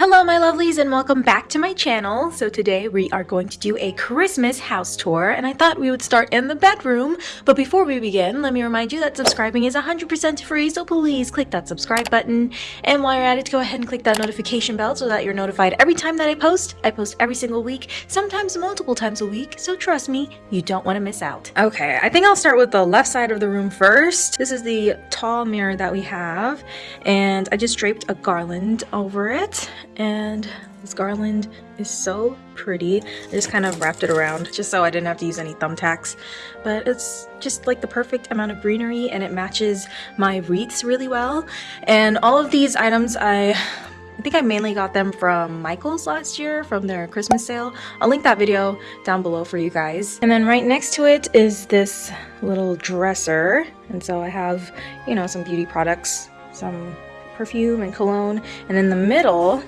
Hello my lovelies and welcome back to my channel. So today we are going to do a Christmas house tour and I thought we would start in the bedroom. But before we begin, let me remind you that subscribing is 100% free so please click that subscribe button. And while you're at it, go ahead and click that notification bell so that you're notified every time that I post. I post every single week, sometimes multiple times a week, so trust me, you don't want to miss out. Okay, I think I'll start with the left side of the room first. This is the tall mirror that we have and I just draped a garland over it and this garland is so pretty. I just kind of wrapped it around just so I didn't have to use any thumbtacks. But it's just like the perfect amount of greenery and it matches my wreaths really well. And all of these items I I think I mainly got them from Michael's last year from their Christmas sale. I'll link that video down below for you guys. And then right next to it is this little dresser. And so I have, you know, some beauty products, some perfume and cologne. And in the middle,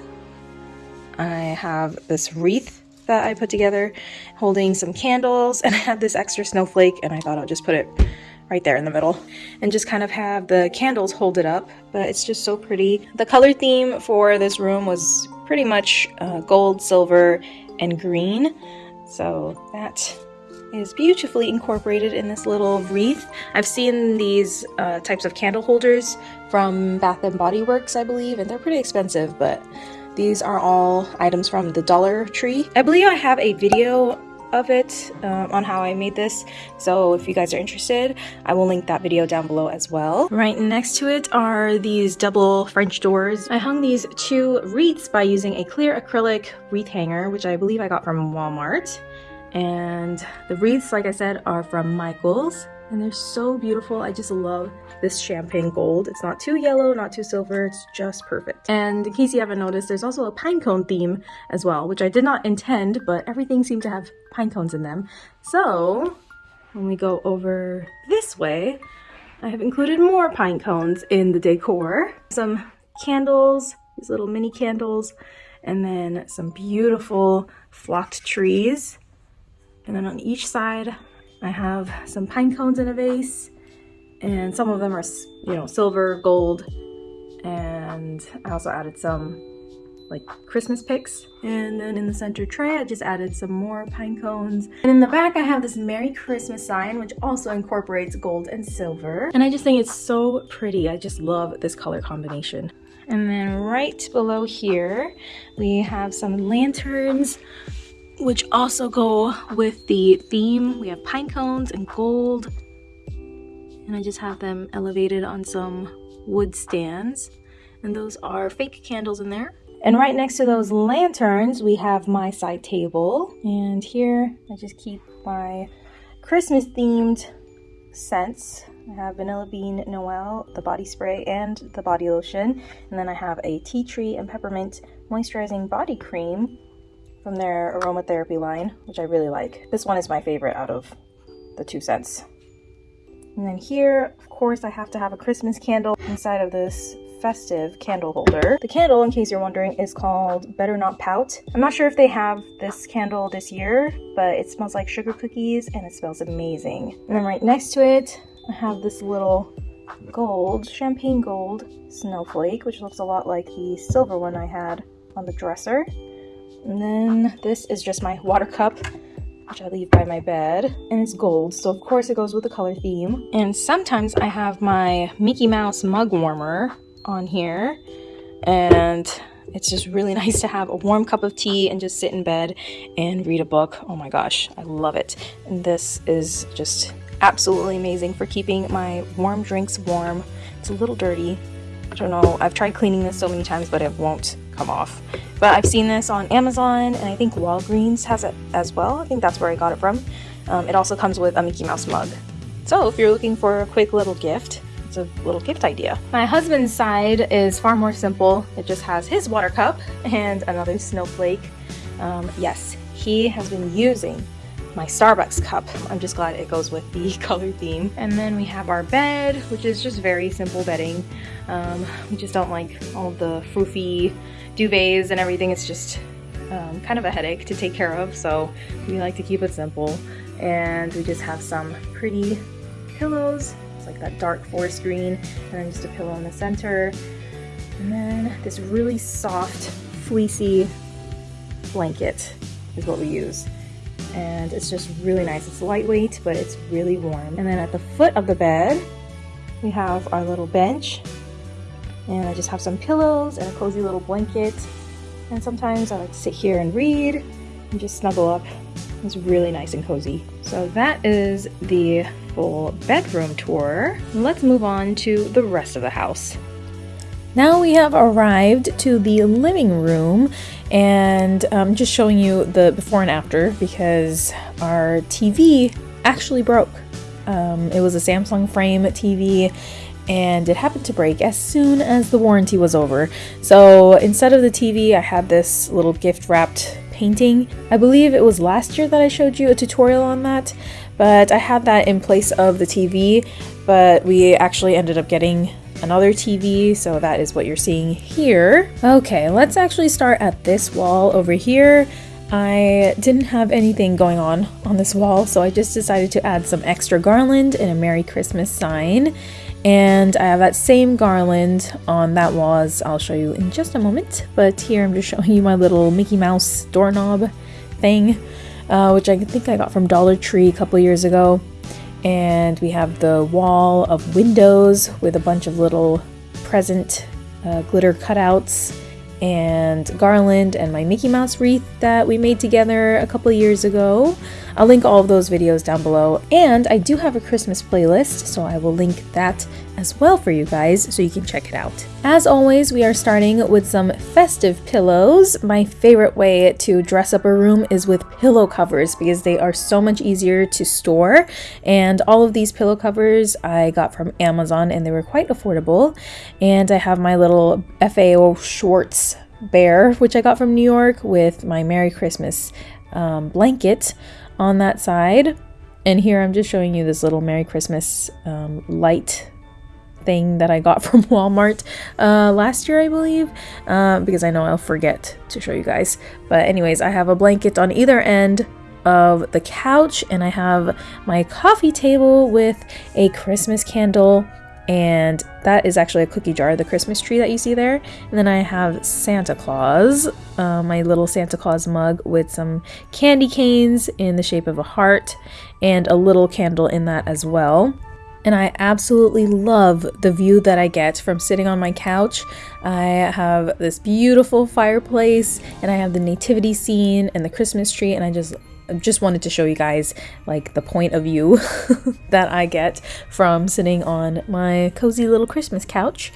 I have this wreath that I put together holding some candles and I had this extra snowflake and I thought I'll just put it right there in the middle and just kind of have the candles hold it up but it's just so pretty. The color theme for this room was pretty much uh, gold, silver, and green so that is beautifully incorporated in this little wreath. I've seen these uh, types of candle holders from Bath & Body Works I believe and they're pretty expensive but these are all items from the Dollar Tree. I believe I have a video of it um, on how I made this so if you guys are interested I will link that video down below as well. Right next to it are these double French doors. I hung these two wreaths by using a clear acrylic wreath hanger which I believe I got from Walmart and the wreaths like I said are from Michaels and they're so beautiful. I just love this champagne gold. It's not too yellow, not too silver, it's just perfect. And in case you haven't noticed, there's also a pine cone theme as well, which I did not intend, but everything seemed to have pine cones in them. So when we go over this way, I have included more pine cones in the decor. Some candles, these little mini candles, and then some beautiful flocked trees. And then on each side, I have some pine cones in a vase and some of them are, you know, silver, gold, and I also added some like Christmas picks. And then in the center tray, I just added some more pine cones. And in the back, I have this Merry Christmas sign, which also incorporates gold and silver. And I just think it's so pretty. I just love this color combination. And then right below here, we have some lanterns which also go with the theme. We have pine cones and gold. And I just have them elevated on some wood stands. And those are fake candles in there. And right next to those lanterns, we have my side table. And here, I just keep my Christmas themed scents. I have Vanilla Bean Noel, the body spray, and the body lotion. And then I have a tea tree and peppermint moisturizing body cream from their aromatherapy line, which I really like. This one is my favorite out of the two scents. And then here, of course, I have to have a Christmas candle inside of this festive candle holder. The candle, in case you're wondering, is called Better Not Pout. I'm not sure if they have this candle this year, but it smells like sugar cookies and it smells amazing. And then right next to it, I have this little gold, champagne gold snowflake, which looks a lot like the silver one I had on the dresser. And then this is just my water cup, which I leave by my bed. And it's gold, so of course it goes with the color theme. And sometimes I have my Mickey Mouse mug warmer on here. And it's just really nice to have a warm cup of tea and just sit in bed and read a book. Oh my gosh, I love it. And this is just absolutely amazing for keeping my warm drinks warm. It's a little dirty. I don't know, I've tried cleaning this so many times, but it won't come off. But I've seen this on Amazon and I think Walgreens has it as well. I think that's where I got it from. Um, it also comes with a Mickey Mouse mug. So if you're looking for a quick little gift, it's a little gift idea. My husband's side is far more simple. It just has his water cup and another snowflake. Um, yes, he has been using my Starbucks cup. I'm just glad it goes with the color theme. And then we have our bed, which is just very simple bedding. Um, we just don't like all the froofy duvets and everything. It's just um, kind of a headache to take care of, so we like to keep it simple. And we just have some pretty pillows. It's like that dark forest green, and then just a pillow in the center. And then this really soft fleecy blanket is what we use. And it's just really nice. It's lightweight, but it's really warm. And then at the foot of the bed, we have our little bench. And I just have some pillows and a cozy little blanket. And sometimes I like to sit here and read and just snuggle up. It's really nice and cozy. So that is the full bedroom tour. Let's move on to the rest of the house. Now we have arrived to the living room and I'm just showing you the before and after because our TV actually broke. Um, it was a Samsung frame TV and it happened to break as soon as the warranty was over. So instead of the TV, I had this little gift wrapped painting. I believe it was last year that I showed you a tutorial on that, but I had that in place of the TV, but we actually ended up getting another TV, so that is what you're seeing here. Okay, let's actually start at this wall over here. I didn't have anything going on on this wall, so I just decided to add some extra garland and a Merry Christmas sign. And I have that same garland on that wall as I'll show you in just a moment. But here I'm just showing you my little Mickey Mouse doorknob thing, uh, which I think I got from Dollar Tree a couple years ago and we have the wall of windows with a bunch of little present uh, glitter cutouts and garland and my Mickey Mouse wreath that we made together a couple years ago. I'll link all of those videos down below. And I do have a Christmas playlist, so I will link that as well for you guys so you can check it out. As always, we are starting with some festive pillows. My favorite way to dress up a room is with pillow covers because they are so much easier to store. And all of these pillow covers I got from Amazon and they were quite affordable. And I have my little FAO Schwarz bear, which I got from New York with my Merry Christmas um, blanket on that side. And here I'm just showing you this little Merry Christmas um, light thing that I got from Walmart uh, last year, I believe, uh, because I know I'll forget to show you guys. But anyways, I have a blanket on either end of the couch and I have my coffee table with a Christmas candle and that is actually a cookie jar, the Christmas tree that you see there. And then I have Santa Claus, uh, my little Santa Claus mug with some candy canes in the shape of a heart and a little candle in that as well. And I absolutely love the view that I get from sitting on my couch. I have this beautiful fireplace and I have the nativity scene and the Christmas tree and I just just wanted to show you guys like the point of view that I get from sitting on my cozy little Christmas couch.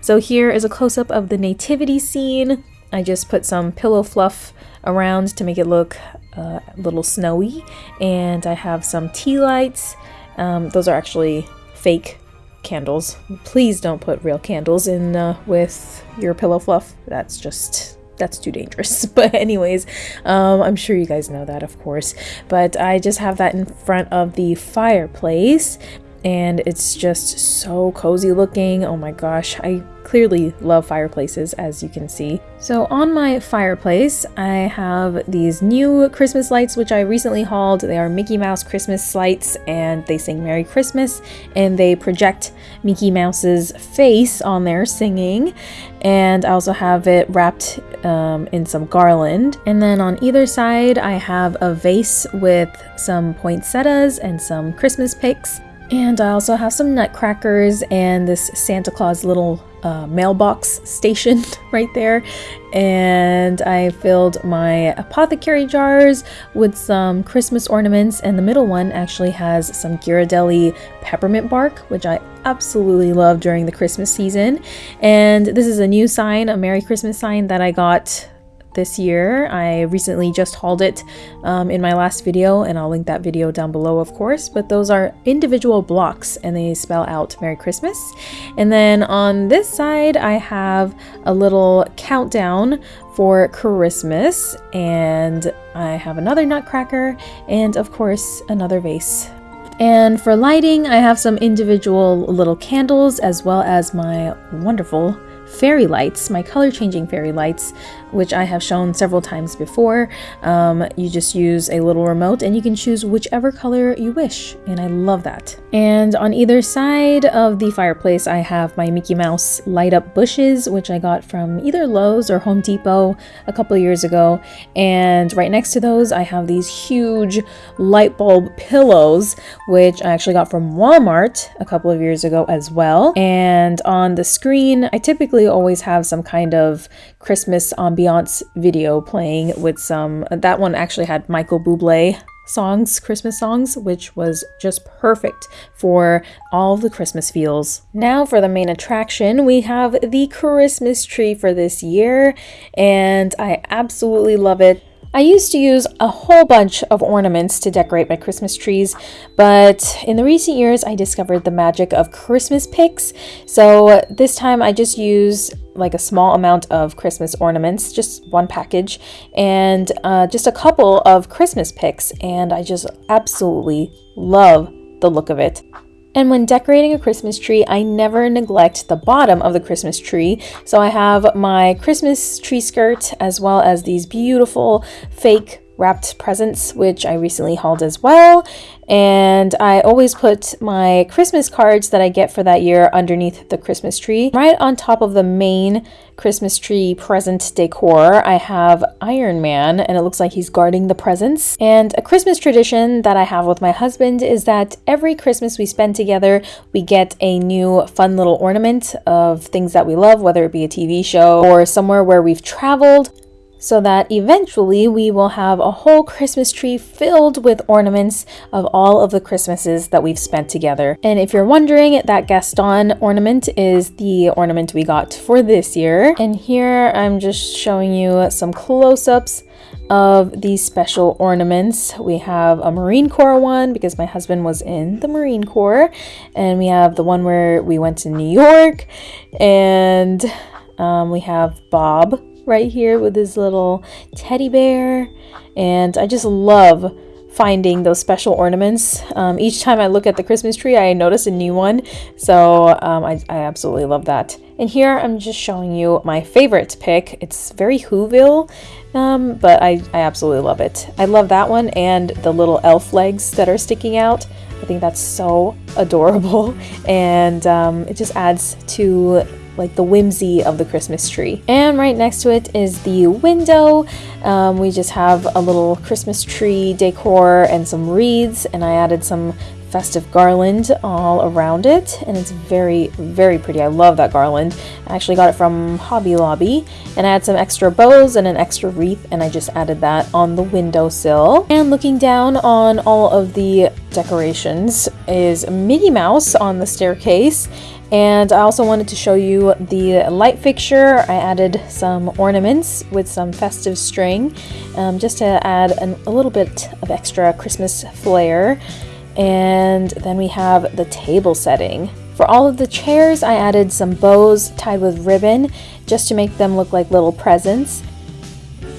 So here is a close-up of the nativity scene. I just put some pillow fluff around to make it look uh, a little snowy and I have some tea lights. Um, those are actually fake candles. Please don't put real candles in uh, with your pillow fluff. That's just that's too dangerous. But anyways, um, I'm sure you guys know that, of course. But I just have that in front of the fireplace and it's just so cozy looking. Oh my gosh, I clearly love fireplaces as you can see. So on my fireplace, I have these new Christmas lights which I recently hauled. They are Mickey Mouse Christmas lights and they sing Merry Christmas and they project Mickey Mouse's face on there singing. And I also have it wrapped um, in some garland. And then on either side, I have a vase with some poinsettias and some Christmas picks. And I also have some nutcrackers and this Santa Claus little uh, mailbox station right there. And I filled my apothecary jars with some Christmas ornaments. And the middle one actually has some Ghirardelli peppermint bark, which I absolutely love during the Christmas season. And this is a new sign, a Merry Christmas sign that I got this year. I recently just hauled it um, in my last video, and I'll link that video down below, of course. But those are individual blocks, and they spell out Merry Christmas. And then on this side, I have a little countdown for Christmas, and I have another nutcracker, and of course, another vase and for lighting, I have some individual little candles as well as my wonderful fairy lights, my color changing fairy lights, which I have shown several times before. Um, you just use a little remote and you can choose whichever color you wish, and I love that. And on either side of the fireplace, I have my Mickey Mouse light up bushes, which I got from either Lowe's or Home Depot a couple years ago. And right next to those, I have these huge light bulb pillows, which I actually got from Walmart a couple of years ago as well. And on the screen, I typically always have some kind of Christmas ambiance video playing with some, that one actually had Michael Bublé songs, Christmas songs, which was just perfect for all the Christmas feels. Now for the main attraction, we have the Christmas tree for this year, and I absolutely love it. I used to use a whole bunch of ornaments to decorate my Christmas trees, but in the recent years I discovered the magic of Christmas picks. So this time I just use like a small amount of Christmas ornaments, just one package, and uh, just a couple of Christmas picks, and I just absolutely love the look of it. And when decorating a Christmas tree, I never neglect the bottom of the Christmas tree. So I have my Christmas tree skirt as well as these beautiful fake wrapped presents, which I recently hauled as well. And I always put my Christmas cards that I get for that year underneath the Christmas tree. Right on top of the main Christmas tree present decor, I have Iron Man, and it looks like he's guarding the presents. And a Christmas tradition that I have with my husband is that every Christmas we spend together, we get a new fun little ornament of things that we love, whether it be a TV show or somewhere where we've traveled so that eventually we will have a whole Christmas tree filled with ornaments of all of the Christmases that we've spent together. And if you're wondering, that Gaston ornament is the ornament we got for this year. And here I'm just showing you some close-ups of these special ornaments. We have a Marine Corps one because my husband was in the Marine Corps, and we have the one where we went to New York, and um, we have Bob right here with his little teddy bear. And I just love finding those special ornaments. Um, each time I look at the Christmas tree, I notice a new one. So um, I, I, absolutely love that. And here I'm just showing you my favorite pick. It's very Whoville, um, but I, I absolutely love it. I love that one and the little elf legs that are sticking out. I think that's so adorable and um, it just adds to like the whimsy of the Christmas tree. And right next to it is the window. Um, we just have a little Christmas tree decor and some wreaths and I added some festive garland all around it and it's very very pretty I love that garland I actually got it from Hobby Lobby and I had some extra bows and an extra wreath and I just added that on the windowsill and looking down on all of the decorations is Minnie Mouse on the staircase and I also wanted to show you the light fixture. I added some ornaments with some festive string um, just to add an, a little bit of extra Christmas flair. And then we have the table setting. For all of the chairs, I added some bows tied with ribbon just to make them look like little presents.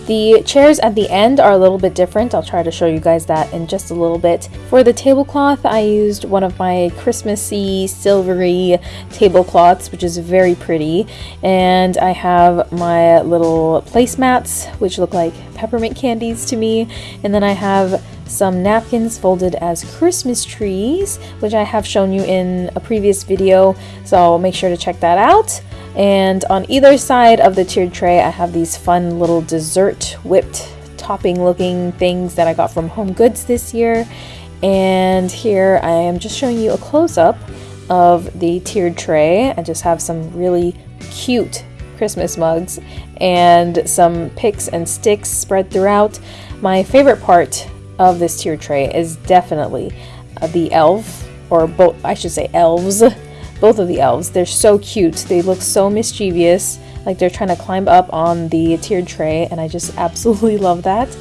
The chairs at the end are a little bit different. I'll try to show you guys that in just a little bit. For the tablecloth, I used one of my Christmassy silvery tablecloths, which is very pretty. And I have my little placemats, which look like peppermint candies to me. And then I have some napkins folded as Christmas trees, which I have shown you in a previous video, so make sure to check that out. And on either side of the tiered tray, I have these fun little dessert whipped topping looking things that I got from Home Goods this year. And here I am just showing you a close up of the tiered tray. I just have some really cute Christmas mugs and some picks and sticks spread throughout. My favorite part of this tiered tray is definitely uh, the elf, or both, I should say elves, both of the elves. They're so cute. They look so mischievous, like they're trying to climb up on the tiered tray, and I just absolutely love that.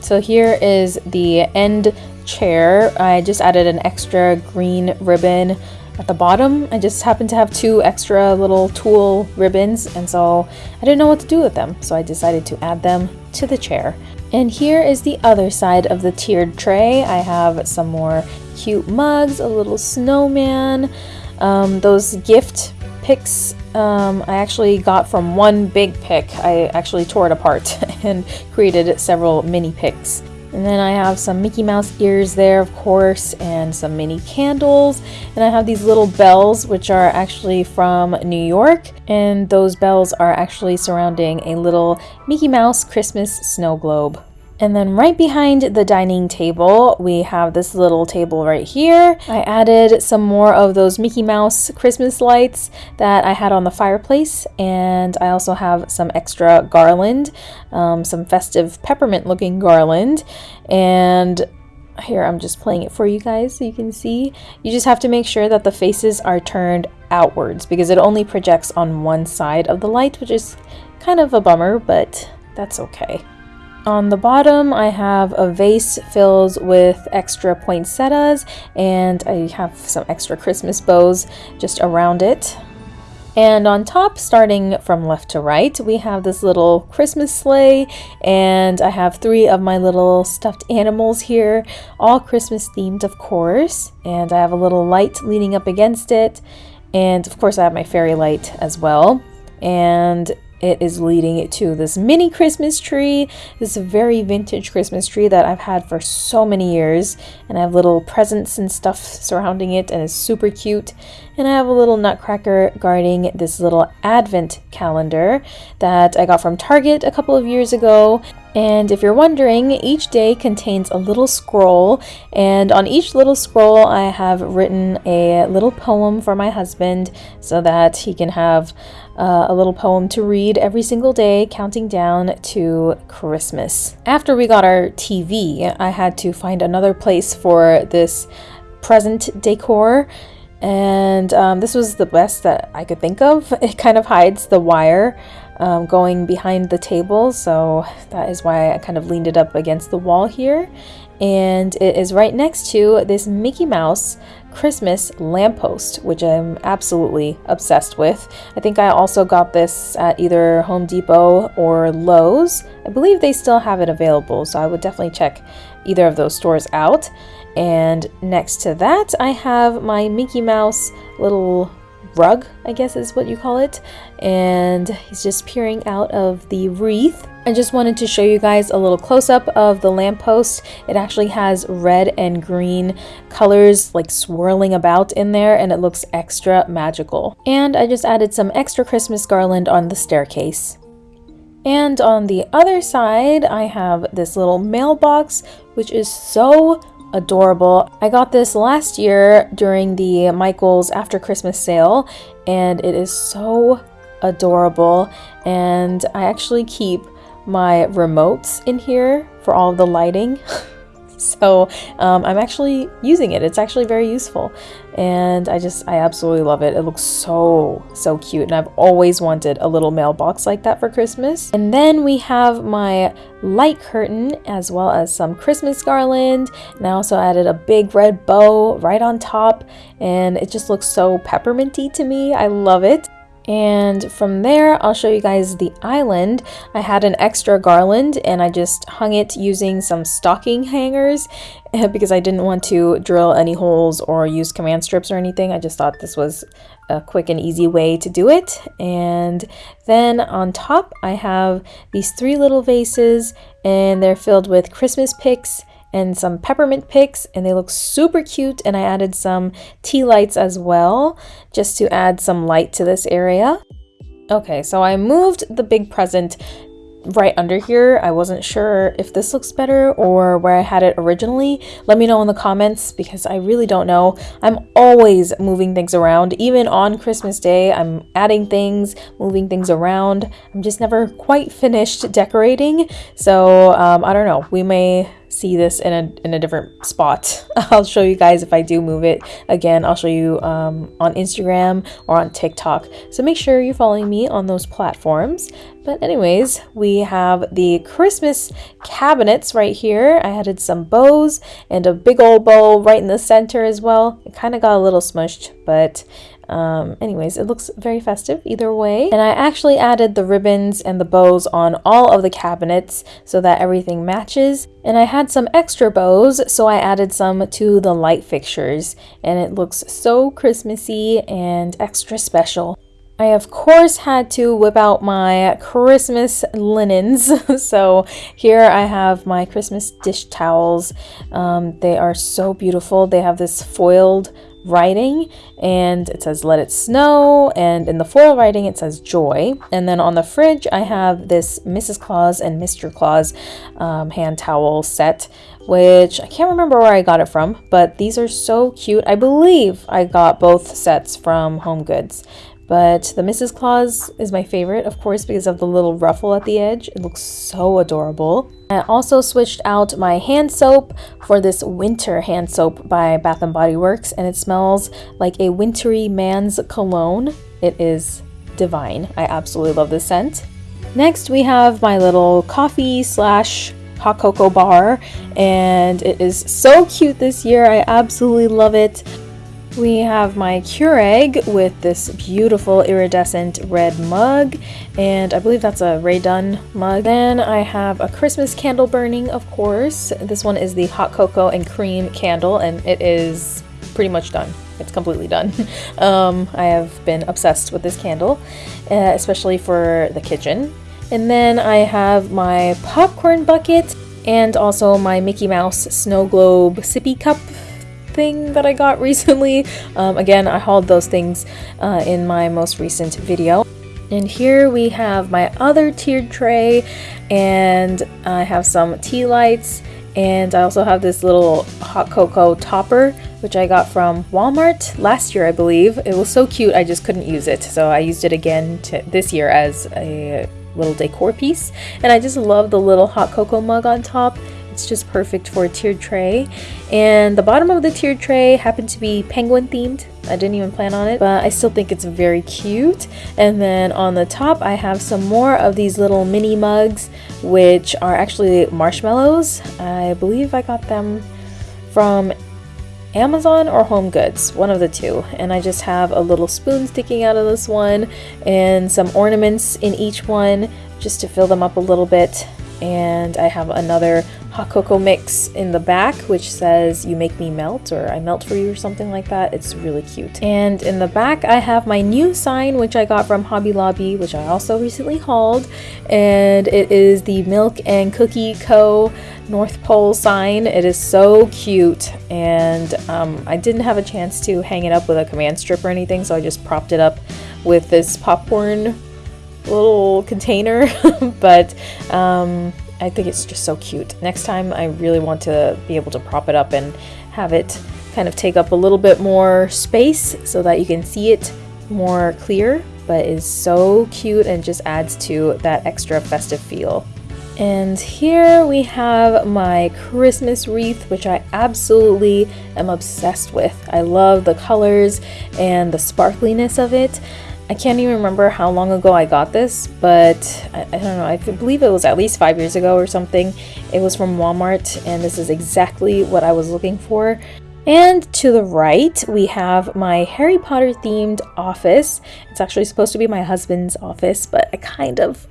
So here is the end chair. I just added an extra green ribbon at the bottom. I just happened to have two extra little tulle ribbons, and so I didn't know what to do with them, so I decided to add them to the chair. And here is the other side of the tiered tray. I have some more cute mugs, a little snowman, um, those gift picks um, I actually got from one big pick. I actually tore it apart and created several mini picks. And then I have some Mickey Mouse ears there, of course, and some mini candles. And I have these little bells, which are actually from New York. And those bells are actually surrounding a little Mickey Mouse Christmas snow globe. And then right behind the dining table, we have this little table right here. I added some more of those Mickey Mouse Christmas lights that I had on the fireplace. And I also have some extra garland, um, some festive peppermint looking garland. And here I'm just playing it for you guys so you can see. You just have to make sure that the faces are turned outwards because it only projects on one side of the light, which is kind of a bummer, but that's okay. On the bottom, I have a vase filled with extra poinsettias, and I have some extra Christmas bows just around it. And on top, starting from left to right, we have this little Christmas sleigh, and I have three of my little stuffed animals here, all Christmas themed, of course. And I have a little light leaning up against it, and of course, I have my fairy light as well. And it is leading to this mini Christmas tree. This very vintage Christmas tree that I've had for so many years. And I have little presents and stuff surrounding it and it's super cute. And I have a little nutcracker guarding this little advent calendar that I got from Target a couple of years ago. And if you're wondering, each day contains a little scroll, and on each little scroll, I have written a little poem for my husband so that he can have uh, a little poem to read every single day, counting down to Christmas. After we got our TV, I had to find another place for this present decor. And um, this was the best that I could think of. It kind of hides the wire um, going behind the table, so that is why I kind of leaned it up against the wall here. And it is right next to this Mickey Mouse Christmas lamppost, which I'm absolutely obsessed with. I think I also got this at either Home Depot or Lowe's. I believe they still have it available, so I would definitely check either of those stores out. And next to that, I have my Mickey Mouse little rug, I guess is what you call it. And he's just peering out of the wreath. I just wanted to show you guys a little close-up of the lamppost. It actually has red and green colors like swirling about in there and it looks extra magical. And I just added some extra Christmas garland on the staircase. And on the other side, I have this little mailbox, which is so adorable. I got this last year during the Michaels after Christmas sale and it is so adorable and I actually keep my remotes in here for all the lighting. so um, I'm actually using it. It's actually very useful and I just I absolutely love it. It looks so so cute and I've always wanted a little mailbox like that for Christmas. And then we have my light curtain as well as some Christmas garland and I also added a big red bow right on top and it just looks so pepperminty to me. I love it. And from there, I'll show you guys the island. I had an extra garland and I just hung it using some stocking hangers because I didn't want to drill any holes or use command strips or anything. I just thought this was a quick and easy way to do it. And then on top, I have these three little vases and they're filled with Christmas picks and some peppermint picks and they look super cute and I added some tea lights as well just to add some light to this area. Okay, so I moved the big present right under here. I wasn't sure if this looks better or where I had it originally. Let me know in the comments because I really don't know. I'm always moving things around. Even on Christmas Day, I'm adding things, moving things around. I'm just never quite finished decorating. So um, I don't know. We may see this in a, in a different spot. I'll show you guys if I do move it. Again, I'll show you um, on Instagram or on TikTok. So make sure you're following me on those platforms. But anyways, we have the Christmas cabinets right here. I added some bows and a big old bow right in the center as well. It kind of got a little smushed, but um, anyways, it looks very festive either way. And I actually added the ribbons and the bows on all of the cabinets so that everything matches. And I had some extra bows, so I added some to the light fixtures. And it looks so Christmassy and extra special. I of course had to whip out my Christmas linens. so here I have my Christmas dish towels. Um, they are so beautiful. They have this foiled writing and it says let it snow and in the foil writing it says joy. And then on the fridge i have this mrs claus and mr claus um, hand towel set which i can't remember where i got it from but these are so cute. I believe i got both sets from home goods but the Mrs. Claus is my favorite, of course, because of the little ruffle at the edge. It looks so adorable. I also switched out my hand soap for this winter hand soap by Bath & Body Works, and it smells like a wintry man's cologne. It is divine. I absolutely love this scent. Next, we have my little coffee slash hot cocoa bar, and it is so cute this year. I absolutely love it. We have my Keurig with this beautiful iridescent red mug, and I believe that's a Rae Dunn mug. Then I have a Christmas candle burning, of course. This one is the hot cocoa and cream candle, and it is pretty much done. It's completely done. um, I have been obsessed with this candle, uh, especially for the kitchen. And then I have my popcorn bucket and also my Mickey Mouse snow globe sippy cup thing that I got recently. Um, again, I hauled those things uh, in my most recent video. And here we have my other tiered tray and I have some tea lights and I also have this little hot cocoa topper which I got from Walmart last year I believe. It was so cute I just couldn't use it so I used it again this year as a little decor piece and I just love the little hot cocoa mug on top. It's just perfect for a tiered tray. And the bottom of the tiered tray happened to be penguin themed. I didn't even plan on it, but I still think it's very cute. And then on the top, I have some more of these little mini mugs, which are actually marshmallows. I believe I got them from Amazon or Home Goods, one of the two. And I just have a little spoon sticking out of this one and some ornaments in each one just to fill them up a little bit and I have another hot cocoa mix in the back which says you make me melt or I melt for you or something like that. It's really cute. And in the back I have my new sign which I got from Hobby Lobby which I also recently hauled and it is the Milk and Cookie Co. North Pole sign. It is so cute and um, I didn't have a chance to hang it up with a command strip or anything so I just propped it up with this popcorn little container, but um, I think it's just so cute. Next time, I really want to be able to prop it up and have it kind of take up a little bit more space so that you can see it more clear, but is so cute and just adds to that extra festive feel. And here we have my Christmas wreath, which I absolutely am obsessed with. I love the colors and the sparkliness of it. I can't even remember how long ago I got this, but I, I, don't know, I believe it was at least five years ago or something. It was from Walmart, and this is exactly what I was looking for. And to the right, we have my Harry Potter themed office. It's actually supposed to be my husband's office, but I kind of,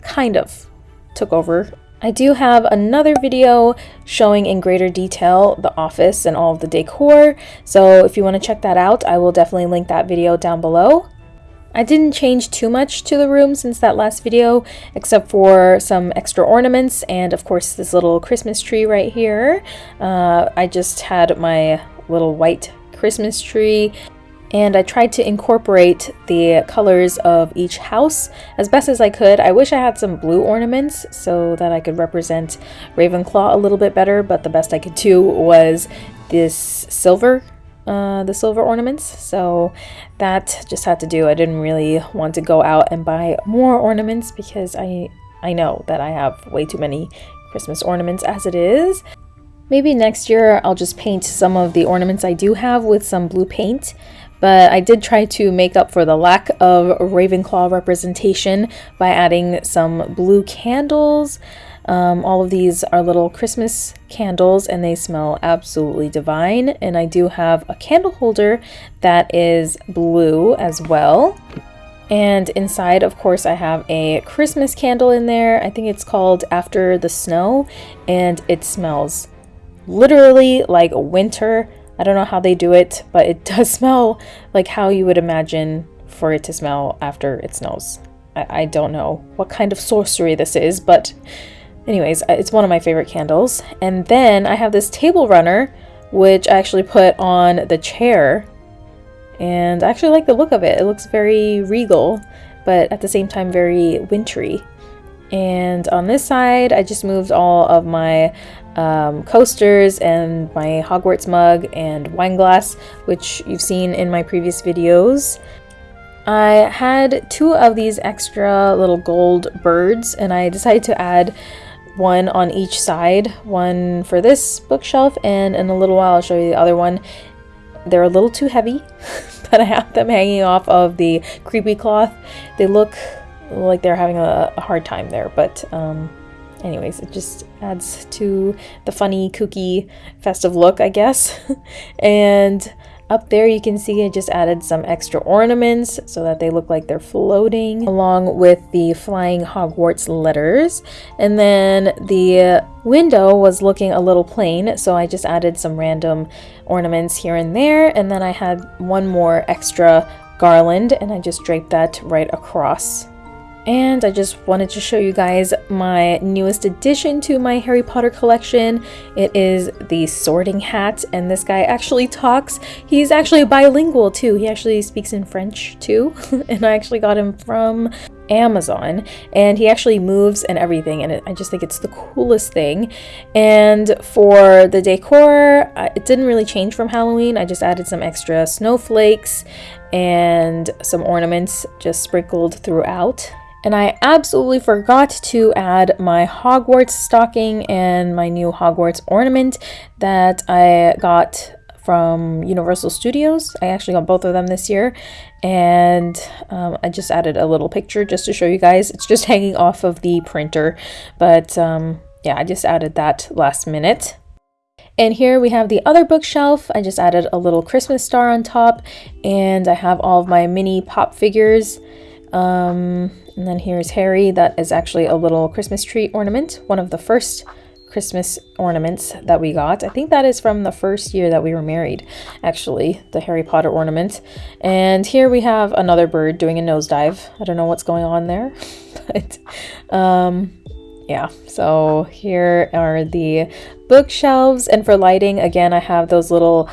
kind of took over. I do have another video showing in greater detail the office and all of the decor, so if you want to check that out, I will definitely link that video down below. I didn't change too much to the room since that last video, except for some extra ornaments and of course this little Christmas tree right here. Uh, I just had my little white Christmas tree and I tried to incorporate the colors of each house as best as I could. I wish I had some blue ornaments so that I could represent Ravenclaw a little bit better, but the best I could do was this silver uh, the silver ornaments. So that just had to do I didn't really want to go out and buy more ornaments because I I know that I have way too many Christmas ornaments as it is. Maybe next year I'll just paint some of the ornaments I do have with some blue paint but I did try to make up for the lack of Ravenclaw representation by adding some blue candles um, all of these are little Christmas candles and they smell absolutely divine. And I do have a candle holder that is blue as well. And inside, of course, I have a Christmas candle in there. I think it's called After the Snow, and it smells literally like winter. I don't know how they do it, but it does smell like how you would imagine for it to smell after it snows. I, I don't know what kind of sorcery this is, but anyways, uh, it's one of my favorite candles. And then I have this table runner, which I actually put on the chair. And I actually like the look of it. It looks very regal, but at the same time very wintry. And on this side, I just moved all of my um, coasters and my Hogwarts mug and wine glass, which you've seen in my previous videos. I had two of these extra little gold birds and I decided to add one on each side, one for this bookshelf and in a little while I'll show you the other one. They're a little too heavy, but I have them hanging off of the creepy cloth. They look like they're having a, a hard time there, but um, anyways, it just adds to the funny, kooky, festive look, I guess. and up there you can see I just added some extra ornaments so that they look like they're floating along with the flying Hogwarts letters. And then the window was looking a little plain so I just added some random ornaments here and there and then I had one more extra garland and I just draped that right across and I just wanted to show you guys my newest addition to my Harry Potter collection. It is the sorting hat and this guy actually talks. He's actually bilingual too. He actually speaks in French too and I actually got him from Amazon and he actually moves and everything and it, I just think it's the coolest thing and for the decor it didn't really change from Halloween I just added some extra snowflakes and some ornaments just sprinkled throughout and I absolutely forgot to add my Hogwarts stocking and my new Hogwarts ornament that I got from Universal Studios. I actually got both of them this year and um, I just added a little picture just to show you guys. It's just hanging off of the printer, but um, yeah, I just added that last minute. And here we have the other bookshelf. I just added a little Christmas star on top and I have all of my mini pop figures. Um, and then here's Harry. That is actually a little Christmas tree ornament, one of the first Christmas ornaments that we got. I think that is from the first year that we were married, actually, the Harry Potter ornament. And here we have another bird doing a nosedive. I don't know what's going on there, but um, yeah. So here are the bookshelves. And for lighting, again, I have those little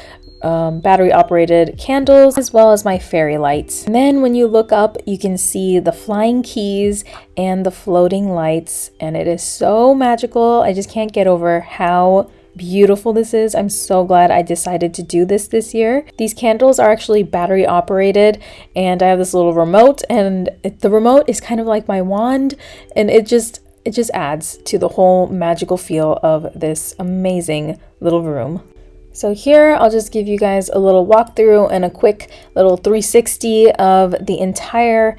um, battery operated candles as well as my fairy lights. And then when you look up, you can see the flying keys and the floating lights, and it is so magical. I just can't get over how beautiful this is. I'm so glad I decided to do this this year. These candles are actually battery operated and I have this little remote and it, the remote is kind of like my wand and it just it just adds to the whole magical feel of this amazing little room. So here I'll just give you guys a little walkthrough and a quick little 360 of the entire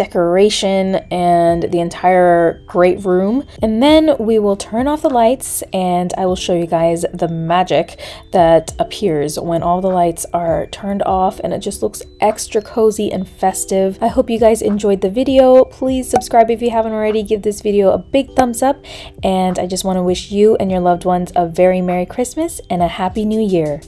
decoration and the entire great room. And then we will turn off the lights and I will show you guys the magic that appears when all the lights are turned off and it just looks extra cozy and festive. I hope you guys enjoyed the video. Please subscribe if you haven't already. Give this video a big thumbs up and I just want to wish you and your loved ones a very Merry Christmas and a Happy New Year.